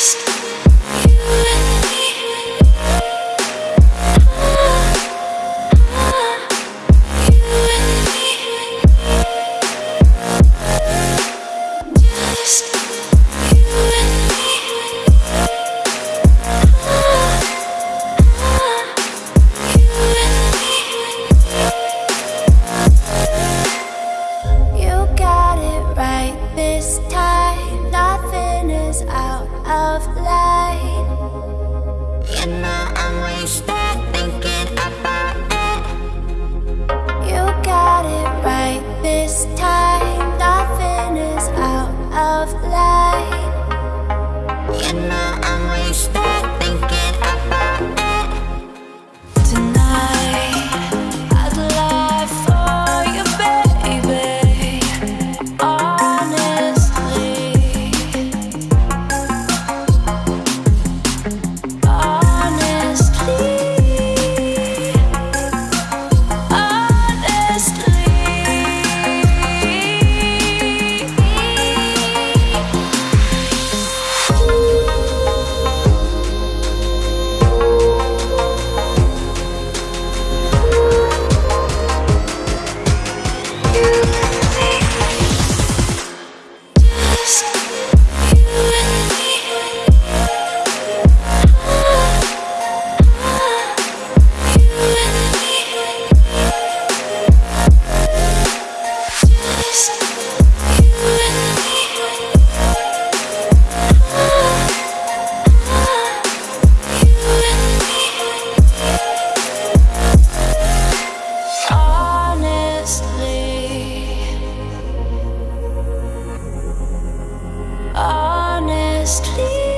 lost. of life. honestly honestly.